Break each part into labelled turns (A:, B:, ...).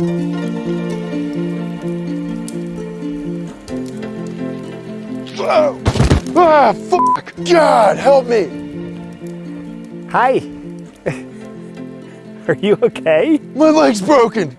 A: Oh. Ah, fuck! God, help me!
B: Hi. Are you okay?
A: My leg's broken!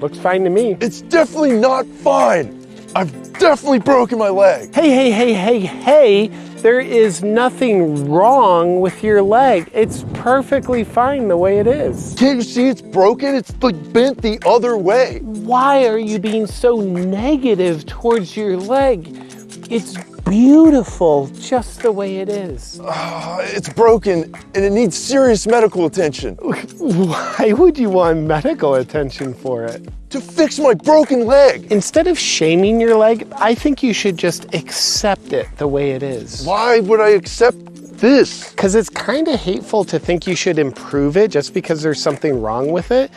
B: Looks fine to me.
A: It's definitely not fine! I've definitely broken my leg!
B: Hey, hey, hey, hey, hey, there is nothing wrong with your leg. It's perfectly fine the way it is.
A: Can't you see it's broken? It's like bent the other way.
B: Why are you being so negative towards your leg? It's beautiful just the way it is.
A: Uh, it's broken and it needs serious medical attention.
B: Why would you want medical attention for it?
A: To fix my broken leg.
B: Instead of shaming your leg, I think you should just accept it the way it is.
A: Why would I accept this?
B: Because it's kind of hateful to think you should improve it just because there's something wrong with it.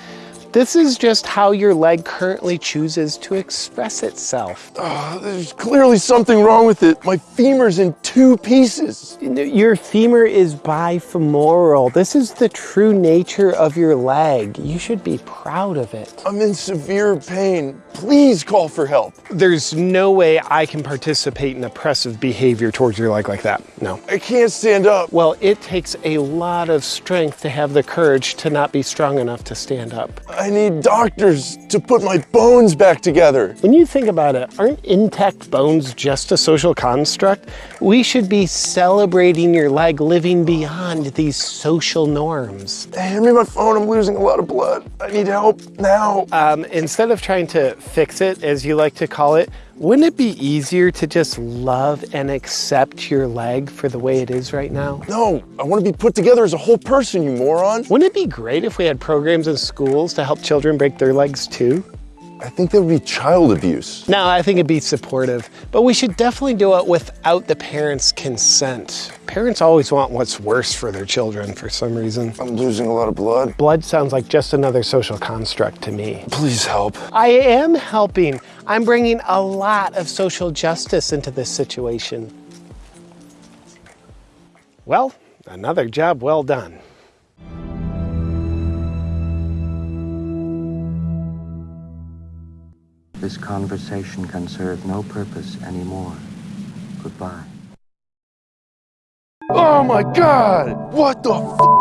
B: This is just how your leg currently chooses to express itself.
A: Uh, there's clearly something wrong with it. My femur's in two pieces.
B: Your femur is bifemoral. This is the true nature of your leg. You should be proud of it.
A: I'm in severe pain. Please call for help.
B: There's no way I can participate in oppressive behavior towards your leg like that. No.
A: I can't stand up.
B: Well, it takes a lot of strength to have the courage to not be strong enough to stand up.
A: I need doctors to put my bones back together.
B: When you think about it, aren't intact bones just a social construct? We should be celebrating your leg living beyond these social norms.
A: Hand me my phone, I'm losing a lot of blood. I need help now.
B: Um, instead of trying to fix it, as you like to call it, wouldn't it be easier to just love and accept your leg for the way it is right now?
A: No, I want to be put together as a whole person, you moron.
B: Wouldn't it be great if we had programs in schools to help children break their legs too?
A: I think that would be child abuse.
B: No, I think it'd be supportive, but we should definitely do it without the parents' consent. Parents always want what's worse for their children for some reason.
A: I'm losing a lot of blood.
B: Blood sounds like just another social construct to me.
A: Please help.
B: I am helping. I'm bringing a lot of social justice into this situation. Well, another job well done.
C: This conversation can serve no purpose anymore. Goodbye.
A: Oh my god! What the fuck?